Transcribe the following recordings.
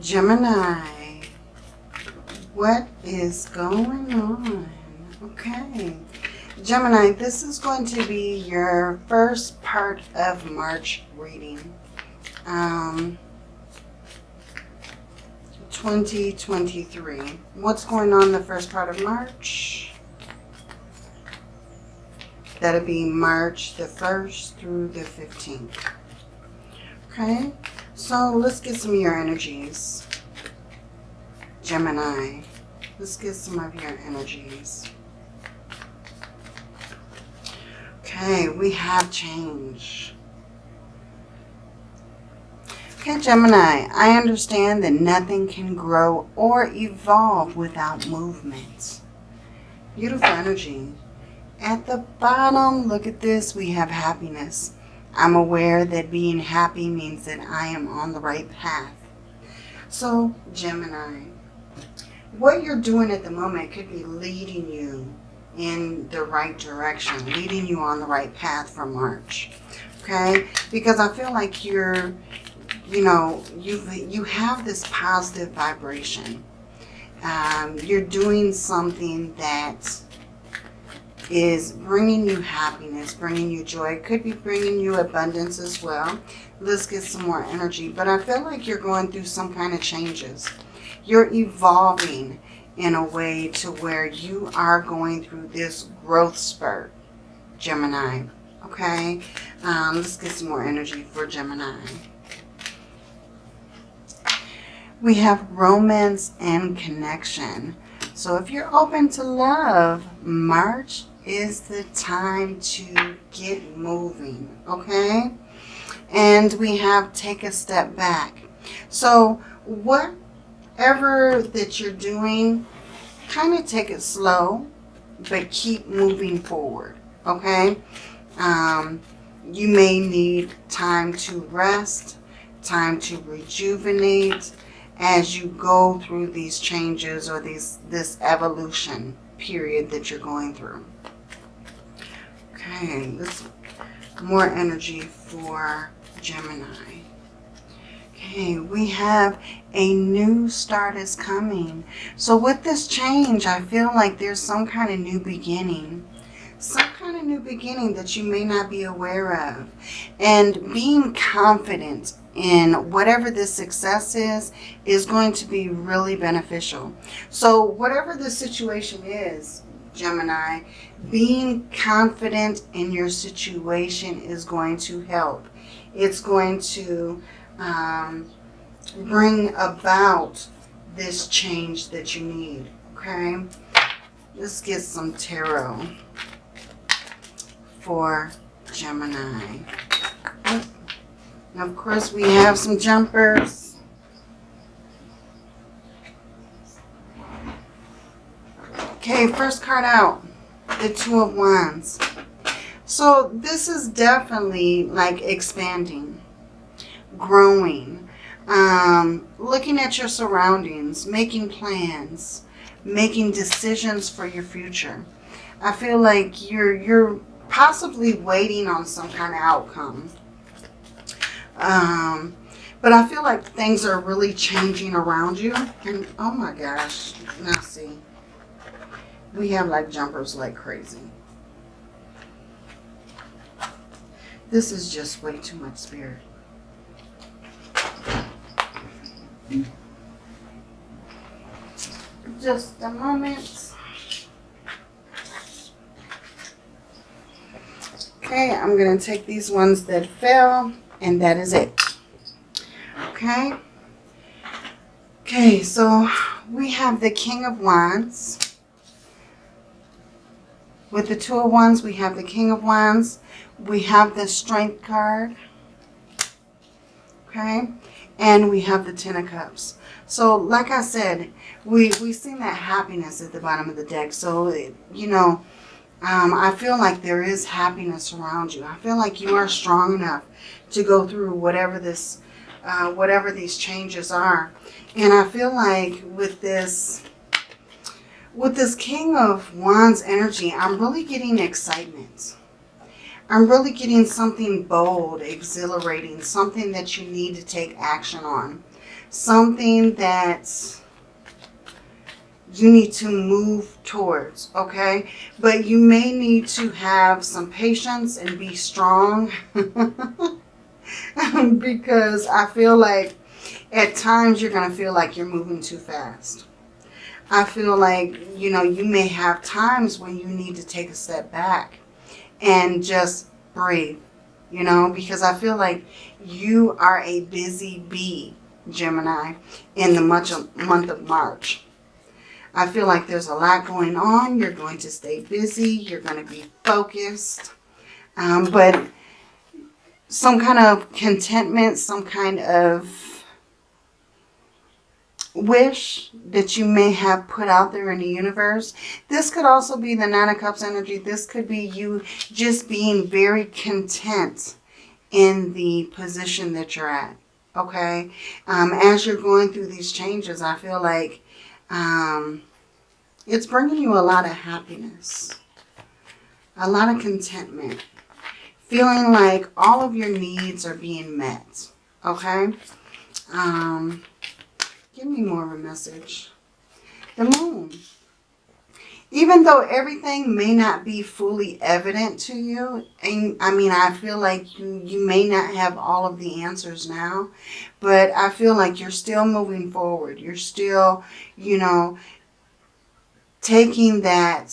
Gemini, what is going on? Okay. Gemini, this is going to be your first part of March reading. Um, 2023. What's going on the first part of March? That'll be March the 1st through the 15th. Okay, so let's get some of your energies. Gemini, let's get some of your energies. Okay, we have change. Okay, Gemini, I understand that nothing can grow or evolve without movement. Beautiful energy. At the bottom, look at this, we have happiness. I'm aware that being happy means that I am on the right path. So, Gemini, what you're doing at the moment could be leading you in the right direction, leading you on the right path for March. Okay? Because I feel like you're, you know, you you have this positive vibration. Um, you're doing something that is bringing you happiness, bringing you joy. It could be bringing you abundance as well. Let's get some more energy. But I feel like you're going through some kind of changes. You're evolving in a way to where you are going through this growth spurt, Gemini. Okay? Um, let's get some more energy for Gemini. We have romance and connection. So if you're open to love, March is the time to get moving, okay? And we have take a step back. So whatever that you're doing, kind of take it slow, but keep moving forward, okay? Um, you may need time to rest, time to rejuvenate as you go through these changes or these this evolution period that you're going through. Okay, this more energy for Gemini. Okay, we have a new start is coming. So with this change, I feel like there's some kind of new beginning. Some kind of new beginning that you may not be aware of. And being confident in whatever this success is, is going to be really beneficial. So whatever the situation is, Gemini, being confident in your situation is going to help. It's going to um, bring about this change that you need. Okay? Let's get some tarot for Gemini. And of course, we have some jumpers. Okay, first card out, the Two of Wands. So this is definitely like expanding, growing, um, looking at your surroundings, making plans, making decisions for your future. I feel like you're you're possibly waiting on some kind of outcome. Um, but I feel like things are really changing around you. And oh my gosh, now see we have like jumpers like crazy. This is just way too much spirit. Just a moment. Okay, I'm going to take these ones that fell, and that is it. Okay. Okay, so we have the King of Wands. With the Two of Wands, we have the King of Wands. We have the Strength card. Okay. And we have the Ten of Cups. So, like I said, we, we've seen that happiness at the bottom of the deck. So, you know, um, I feel like there is happiness around you. I feel like you are strong enough to go through whatever this, uh, whatever these changes are. And I feel like with this with this King of Wands energy, I'm really getting excitement. I'm really getting something bold, exhilarating, something that you need to take action on. something that you need to move towards, okay? But you may need to have some patience and be strong because I feel like at times you're going to feel like you're moving too fast. I feel like, you know, you may have times when you need to take a step back and just breathe, you know, because I feel like you are a busy bee, Gemini, in the much month of March. I feel like there's a lot going on. You're going to stay busy. You're going to be focused. Um, but some kind of contentment, some kind of wish that you may have put out there in the universe. This could also be the Nine of Cups energy. This could be you just being very content in the position that you're at. Okay? Um, as you're going through these changes, I feel like um, it's bringing you a lot of happiness. A lot of contentment. Feeling like all of your needs are being met. Okay? Um, Give me more of a message. The moon. Even though everything may not be fully evident to you, and I mean, I feel like you, you may not have all of the answers now, but I feel like you're still moving forward. You're still, you know, taking that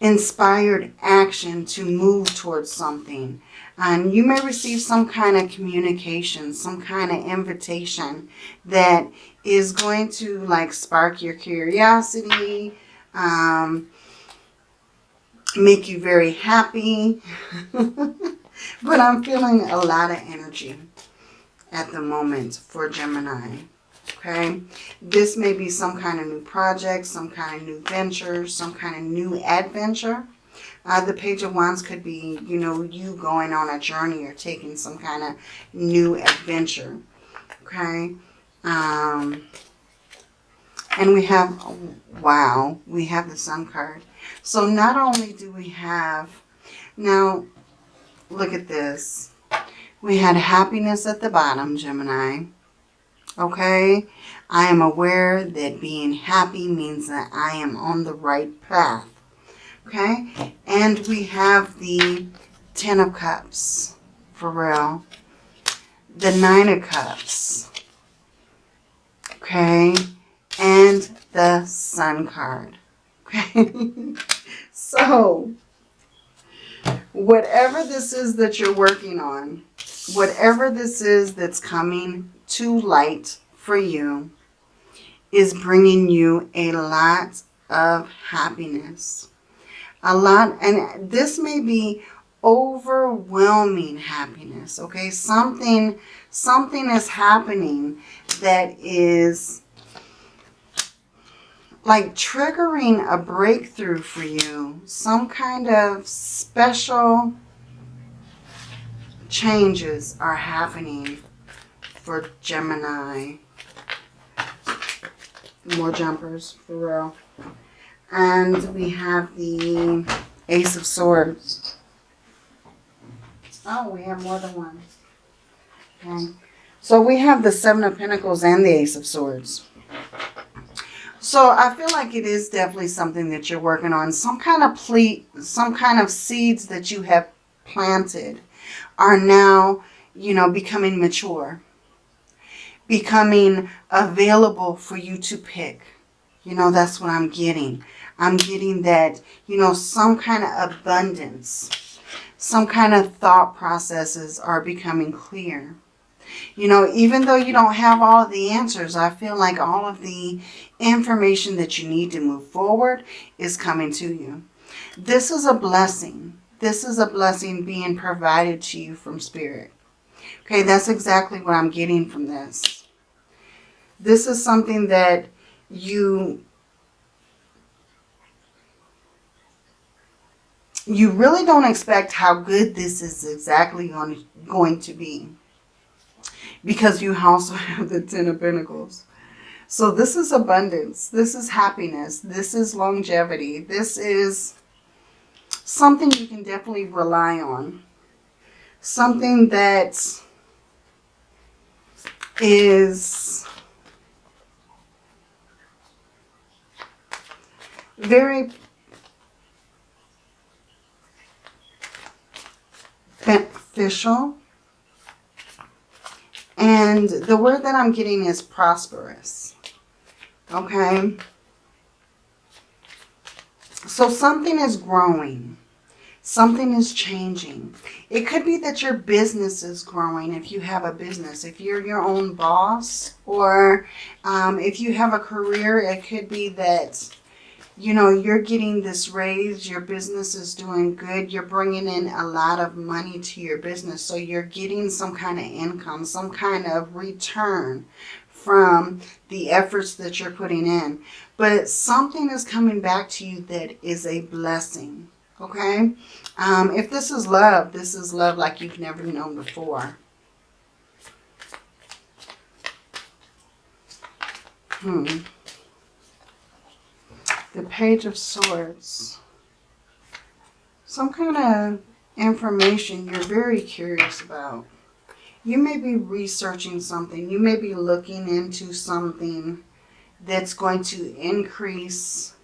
inspired action to move towards something. And you may receive some kind of communication, some kind of invitation that is going to like spark your curiosity, um, make you very happy. but I'm feeling a lot of energy at the moment for Gemini okay? This may be some kind of new project, some kind of new venture, some kind of new adventure. Uh, the Page of Wands could be, you know, you going on a journey or taking some kind of new adventure, okay? Um, and we have, wow, we have the Sun card. So not only do we have, now look at this. We had happiness at the bottom, Gemini. Okay? I am aware that being happy means that I am on the right path. Okay? And we have the Ten of Cups. For real. The Nine of Cups. Okay? And the Sun card. Okay? so, whatever this is that you're working on, whatever this is that's coming to light for you is bringing you a lot of happiness. A lot, and this may be overwhelming happiness, okay? Something, something is happening that is like triggering a breakthrough for you. Some kind of special changes are happening for Gemini. More jumpers, for real. And we have the Ace of Swords. Oh, we have more than one. Okay. So we have the Seven of Pentacles and the Ace of Swords. So I feel like it is definitely something that you're working on. Some kind of ple some kind of seeds that you have planted are now, you know, becoming mature becoming available for you to pick. You know, that's what I'm getting. I'm getting that, you know, some kind of abundance, some kind of thought processes are becoming clear. You know, even though you don't have all of the answers, I feel like all of the information that you need to move forward is coming to you. This is a blessing. This is a blessing being provided to you from Spirit. Okay, that's exactly what I'm getting from this. This is something that you you really don't expect how good this is exactly on, going to be. Because you also have the Ten of Pentacles. So this is abundance. This is happiness. This is longevity. This is something you can definitely rely on. Something that is very beneficial. And the word that I'm getting is prosperous. Okay. So something is growing. Something is changing. It could be that your business is growing if you have a business. If you're your own boss or um, if you have a career, it could be that, you know, you're getting this raise. Your business is doing good. You're bringing in a lot of money to your business. So you're getting some kind of income, some kind of return from the efforts that you're putting in. But something is coming back to you that is a blessing. Okay? Um, if this is love, this is love like you've never known before. Hmm. The Page of Swords. Some kind of information you're very curious about. You may be researching something. You may be looking into something that's going to increase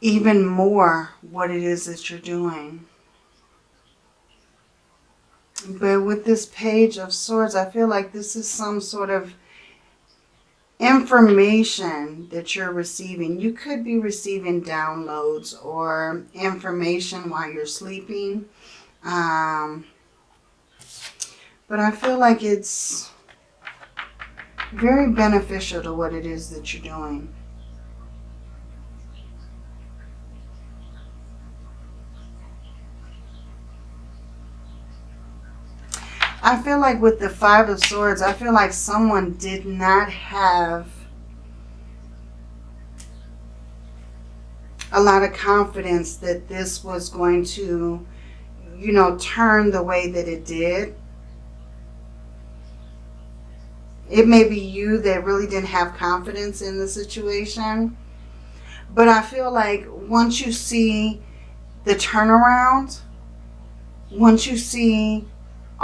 even more what it is that you're doing. But with this page of swords, I feel like this is some sort of information that you're receiving. You could be receiving downloads or information while you're sleeping. Um, but I feel like it's very beneficial to what it is that you're doing. I feel like with the Five of Swords, I feel like someone did not have a lot of confidence that this was going to, you know, turn the way that it did. It may be you that really didn't have confidence in the situation. But I feel like once you see the turnaround, once you see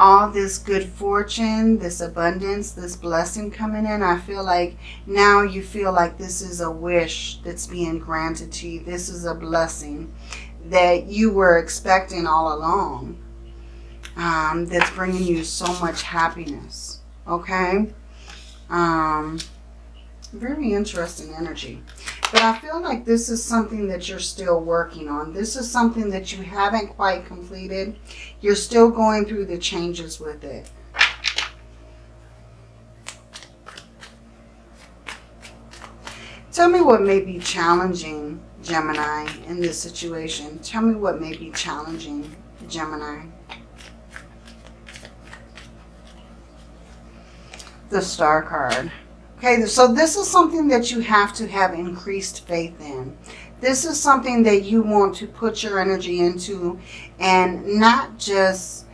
all this good fortune, this abundance, this blessing coming in, I feel like now you feel like this is a wish that's being granted to you. This is a blessing that you were expecting all along um, that's bringing you so much happiness. Okay? Um, very interesting energy. But I feel like this is something that you're still working on. This is something that you haven't quite completed. You're still going through the changes with it. Tell me what may be challenging, Gemini, in this situation. Tell me what may be challenging, Gemini. The Star card. Okay, so this is something that you have to have increased faith in. This is something that you want to put your energy into and not just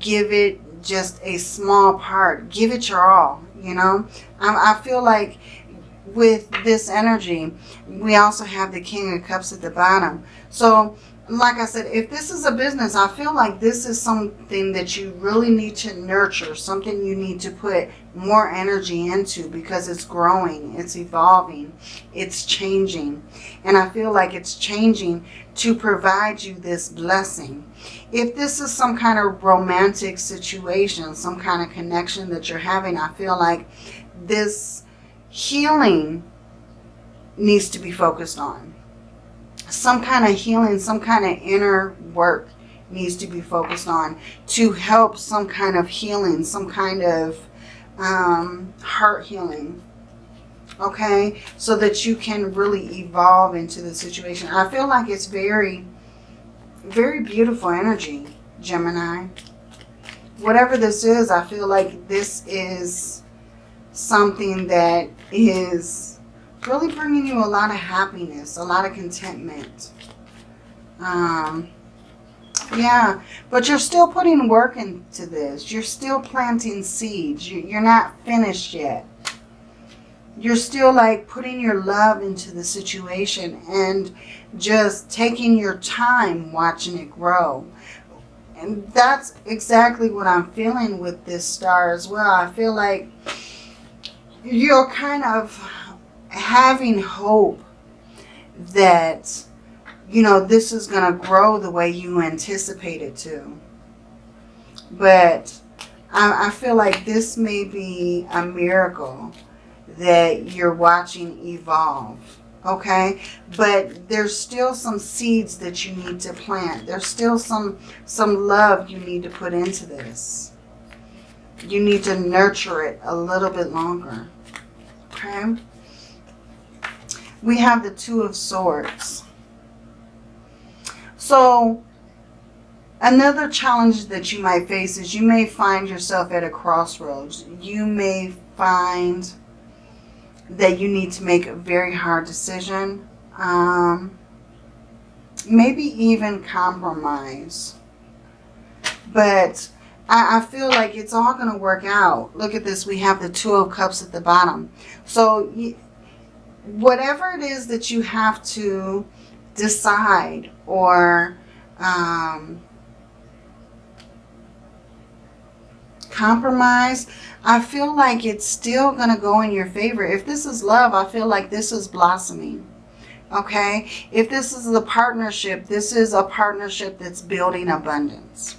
give it just a small part. Give it your all, you know. I, I feel like with this energy, we also have the King of Cups at the bottom. So like I said, if this is a business, I feel like this is something that you really need to nurture, something you need to put more energy into because it's growing, it's evolving, it's changing. And I feel like it's changing to provide you this blessing. If this is some kind of romantic situation, some kind of connection that you're having, I feel like this healing needs to be focused on some kind of healing, some kind of inner work needs to be focused on to help some kind of healing, some kind of um, heart healing. Okay, so that you can really evolve into the situation. I feel like it's very, very beautiful energy, Gemini. Whatever this is, I feel like this is something that is really bringing you a lot of happiness, a lot of contentment. Um, yeah, but you're still putting work into this. You're still planting seeds. You're not finished yet. You're still like putting your love into the situation and just taking your time watching it grow. and that's exactly what I'm feeling with this star as well. I feel like you're kind of having hope that, you know, this is going to grow the way you anticipate it to. But I, I feel like this may be a miracle that you're watching evolve okay? But there's still some seeds that you need to plant. There's still some some love you need to put into this. You need to nurture it a little bit longer okay we have the two of swords so another challenge that you might face is you may find yourself at a crossroads you may find that you need to make a very hard decision. Um, maybe even compromise. But I, I feel like it's all going to work out. Look at this. We have the Two of Cups at the bottom. So whatever it is that you have to decide or um, compromise, I feel like it's still going to go in your favor. If this is love, I feel like this is blossoming. Okay? If this is a partnership, this is a partnership that's building abundance.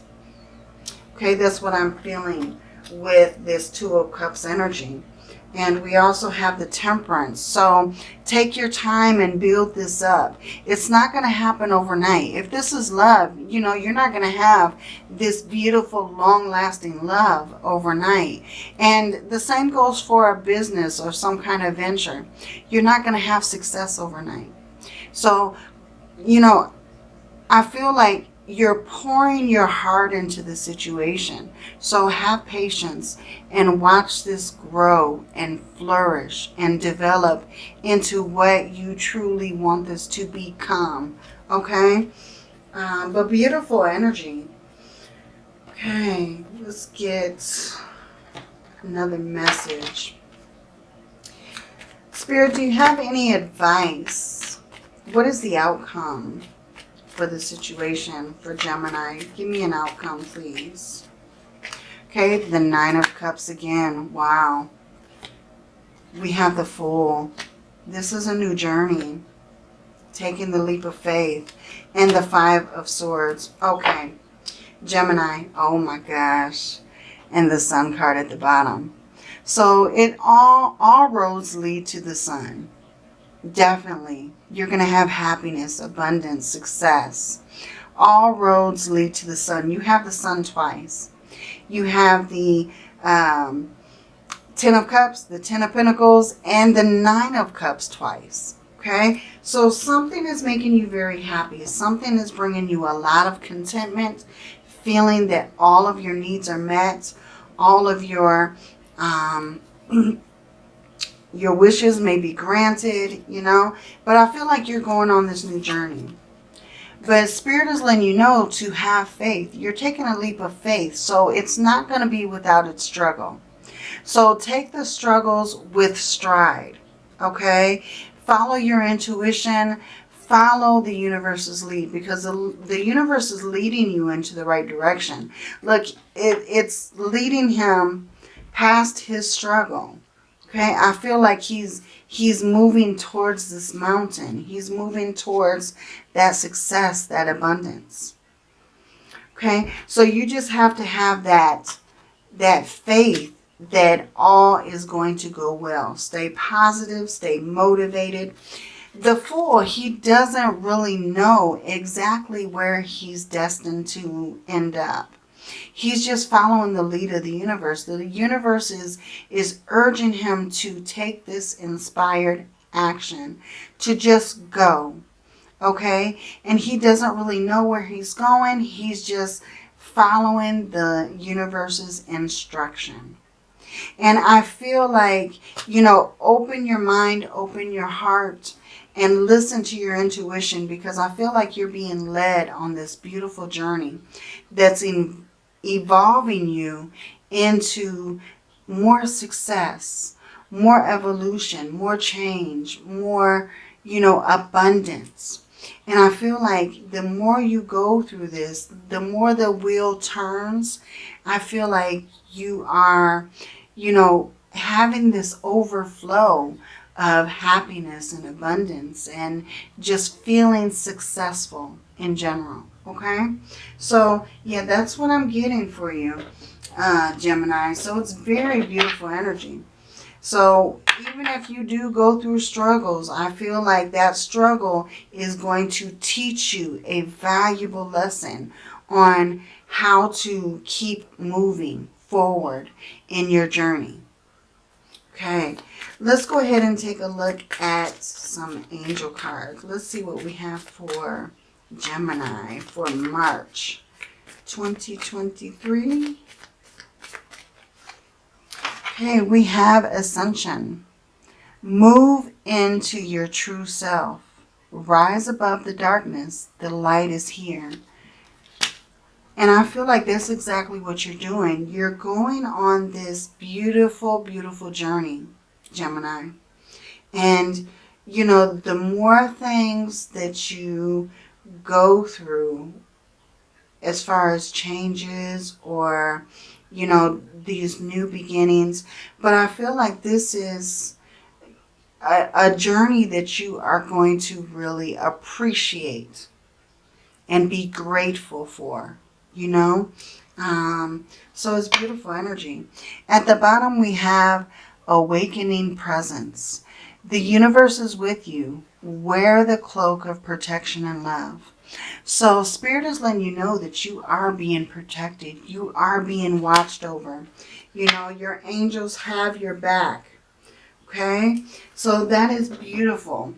Okay, that's what I'm feeling with this Two of Cups energy. And we also have the temperance. So take your time and build this up. It's not going to happen overnight. If this is love, you know, you're not going to have this beautiful, long-lasting love overnight. And the same goes for a business or some kind of venture. You're not going to have success overnight. So, you know, I feel like you're pouring your heart into the situation. So have patience and watch this grow and flourish and develop into what you truly want this to become. Okay? Um, but beautiful energy. Okay, let's get another message. Spirit, do you have any advice? What is the outcome? For the situation for Gemini. Give me an outcome, please. Okay, the Nine of Cups again. Wow. We have the Fool. This is a new journey. Taking the leap of faith. And the Five of Swords. Okay. Gemini. Oh my gosh. And the Sun card at the bottom. So it all, all roads lead to the Sun. Definitely. You're going to have happiness, abundance, success. All roads lead to the sun. You have the sun twice. You have the um, Ten of Cups, the Ten of Pentacles, and the Nine of Cups twice. Okay, so something is making you very happy. Something is bringing you a lot of contentment, feeling that all of your needs are met, all of your um, Your wishes may be granted, you know. But I feel like you're going on this new journey. But Spirit is letting you know to have faith. You're taking a leap of faith. So it's not going to be without its struggle. So take the struggles with stride. Okay? Follow your intuition. Follow the universe's lead because the, the universe is leading you into the right direction. Look, it, it's leading him past his struggle. Okay, I feel like he's he's moving towards this mountain. He's moving towards that success, that abundance. Okay, so you just have to have that that faith that all is going to go well. Stay positive, stay motivated. The Fool, he doesn't really know exactly where he's destined to end up. He's just following the lead of the universe. The universe is, is urging him to take this inspired action, to just go. Okay? And he doesn't really know where he's going. He's just following the universe's instruction. And I feel like, you know, open your mind, open your heart, and listen to your intuition because I feel like you're being led on this beautiful journey that's in, evolving you into more success, more evolution, more change, more, you know, abundance. And I feel like the more you go through this, the more the wheel turns. I feel like you are, you know, having this overflow of happiness and abundance and just feeling successful in general. Okay? So, yeah, that's what I'm getting for you, uh, Gemini. So it's very beautiful energy. So even if you do go through struggles, I feel like that struggle is going to teach you a valuable lesson on how to keep moving forward in your journey. Okay, let's go ahead and take a look at some angel cards. Let's see what we have for Gemini for March 2023. Okay, we have Ascension. Move into your true self. Rise above the darkness. The light is here. And I feel like that's exactly what you're doing. You're going on this beautiful, beautiful journey, Gemini. And, you know, the more things that you go through as far as changes or you know, these new beginnings. But I feel like this is a, a journey that you are going to really appreciate and be grateful for, you know. Um, so it's beautiful energy. At the bottom, we have awakening presence. The universe is with you. Wear the cloak of protection and love. So Spirit is letting you know that you are being protected. You are being watched over. You know, your angels have your back. Okay? So that is beautiful,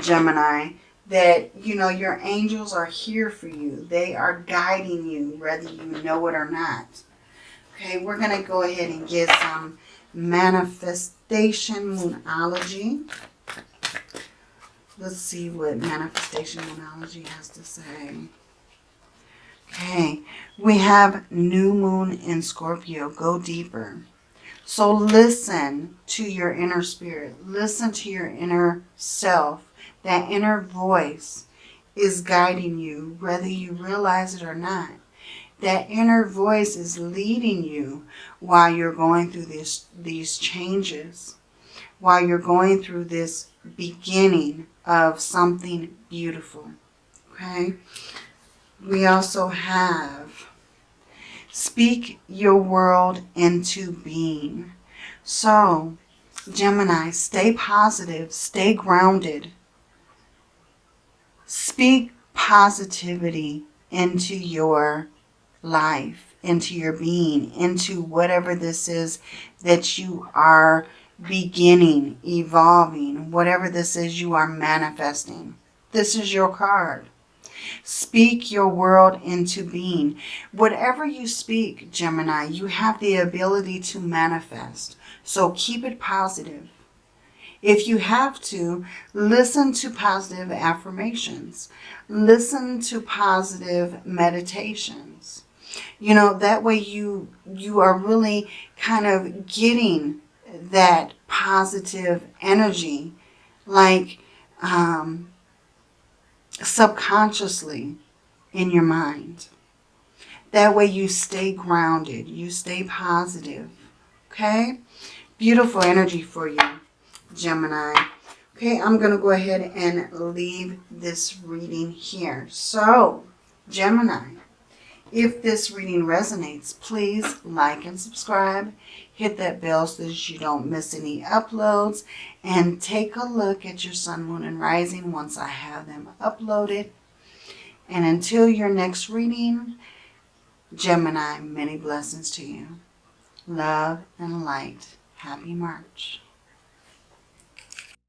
Gemini, that, you know, your angels are here for you. They are guiding you, whether you know it or not. Okay, we're going to go ahead and get some manifestation moonology. Let's see what manifestation moonology has to say. Okay, we have new moon in Scorpio. Go deeper. So listen to your inner spirit. Listen to your inner self. That inner voice is guiding you, whether you realize it or not. That inner voice is leading you while you're going through this, these changes, while you're going through this beginning of something beautiful. Okay. We also have speak your world into being. So, Gemini, stay positive, stay grounded. Speak positivity into your life, into your being, into whatever this is that you are beginning, evolving, whatever this is you are manifesting. This is your card. Speak your world into being. Whatever you speak, Gemini, you have the ability to manifest. So keep it positive. If you have to, listen to positive affirmations. Listen to positive meditations. You know, that way you, you are really kind of getting that positive energy, like um, subconsciously in your mind. That way you stay grounded, you stay positive, okay? Beautiful energy for you, Gemini. Okay, I'm going to go ahead and leave this reading here. So, Gemini, if this reading resonates, please like and subscribe. Hit that bell so that you don't miss any uploads. And take a look at your sun, moon, and rising once I have them uploaded. And until your next reading, Gemini, many blessings to you. Love and light. Happy March.